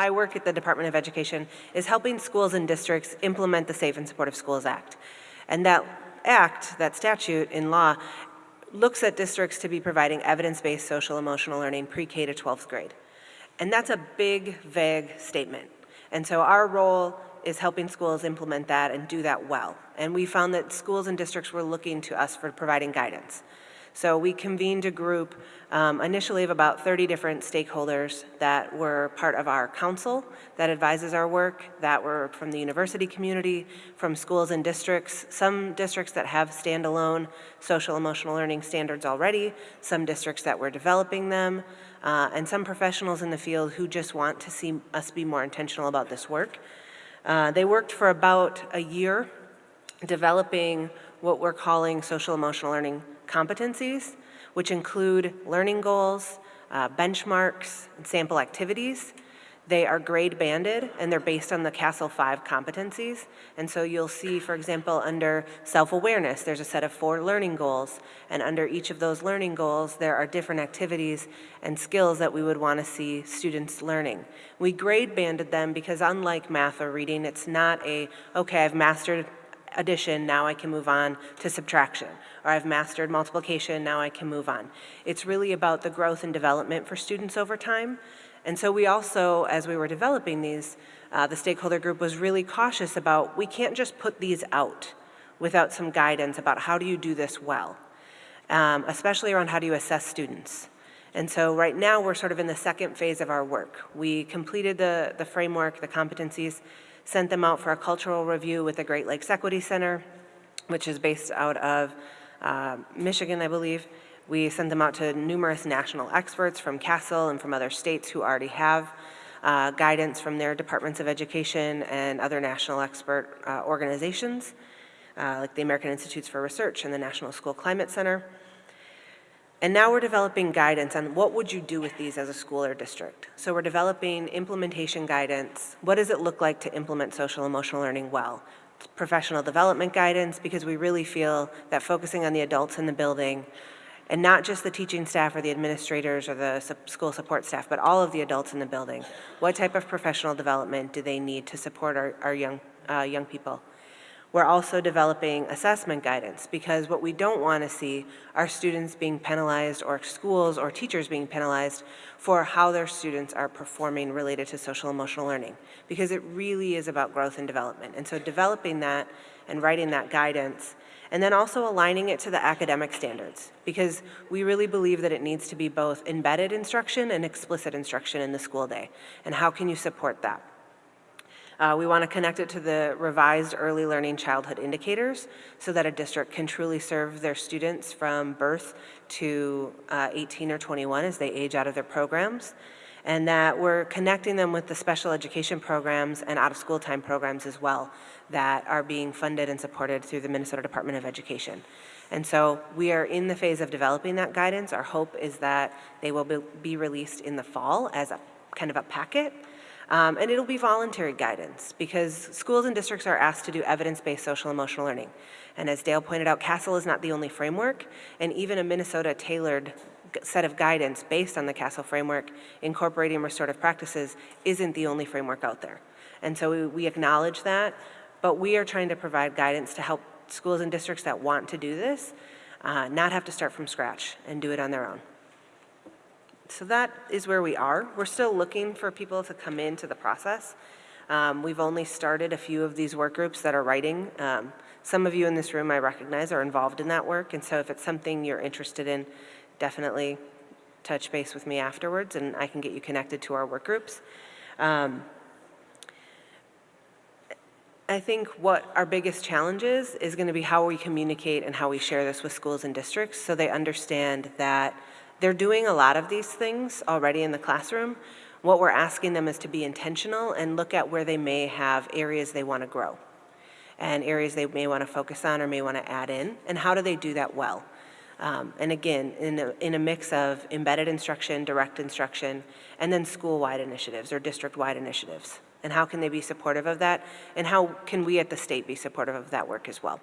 my work at the Department of Education is helping schools and districts implement the Safe and Supportive Schools Act. And that act, that statute in law, looks at districts to be providing evidence-based social emotional learning pre-K to 12th grade. And that's a big, vague statement. And so our role is helping schools implement that and do that well. And we found that schools and districts were looking to us for providing guidance. So we convened a group um, initially of about 30 different stakeholders that were part of our council that advises our work, that were from the university community, from schools and districts, some districts that have standalone social emotional learning standards already, some districts that were developing them, uh, and some professionals in the field who just want to see us be more intentional about this work. Uh, they worked for about a year developing what we're calling social emotional learning competencies, which include learning goals, uh, benchmarks, and sample activities. They are grade banded and they're based on the CASEL 5 competencies. And so you'll see, for example, under self-awareness, there's a set of four learning goals. And under each of those learning goals, there are different activities and skills that we would want to see students learning. We grade banded them because unlike math or reading, it's not a, okay, I've mastered addition, now I can move on to subtraction. Or I've mastered multiplication, now I can move on. It's really about the growth and development for students over time. And so we also, as we were developing these, uh, the stakeholder group was really cautious about, we can't just put these out without some guidance about how do you do this well, um, especially around how do you assess students. And so right now we're sort of in the second phase of our work. We completed the, the framework, the competencies, sent them out for a cultural review with the Great Lakes Equity Center, which is based out of uh, Michigan, I believe. We sent them out to numerous national experts from CASEL and from other states who already have uh, guidance from their departments of education and other national expert uh, organizations, uh, like the American Institutes for Research and the National School Climate Center. And now we're developing guidance on what would you do with these as a school or district. So we're developing implementation guidance. What does it look like to implement social emotional learning well? Professional development guidance, because we really feel that focusing on the adults in the building and not just the teaching staff or the administrators or the school support staff, but all of the adults in the building. What type of professional development do they need to support our, our young, uh, young people? We're also developing assessment guidance because what we don't want to see are students being penalized or schools or teachers being penalized for how their students are performing related to social emotional learning because it really is about growth and development. And so developing that and writing that guidance and then also aligning it to the academic standards because we really believe that it needs to be both embedded instruction and explicit instruction in the school day. And how can you support that? Uh, we want to connect it to the revised early learning childhood indicators so that a district can truly serve their students from birth to uh, 18 or 21 as they age out of their programs and that we're connecting them with the special education programs and out of school time programs as well that are being funded and supported through the Minnesota Department of Education. And so we are in the phase of developing that guidance. Our hope is that they will be released in the fall as a kind of a packet um, and it'll be voluntary guidance because schools and districts are asked to do evidence-based social emotional learning. And as Dale pointed out, CASEL is not the only framework, and even a Minnesota tailored set of guidance based on the CASEL framework incorporating restorative practices isn't the only framework out there. And so we, we acknowledge that, but we are trying to provide guidance to help schools and districts that want to do this uh, not have to start from scratch and do it on their own. So that is where we are. We're still looking for people to come into the process. Um, we've only started a few of these work groups that are writing. Um, some of you in this room I recognize are involved in that work, and so if it's something you're interested in, definitely touch base with me afterwards and I can get you connected to our work groups. Um, I think what our biggest challenge is, is going to be how we communicate and how we share this with schools and districts so they understand that they're doing a lot of these things already in the classroom. What we're asking them is to be intentional and look at where they may have areas they want to grow and areas they may want to focus on or may want to add in, and how do they do that well. Um, and again, in a, in a mix of embedded instruction, direct instruction, and then school-wide initiatives or district-wide initiatives. And how can they be supportive of that? And how can we at the state be supportive of that work as well?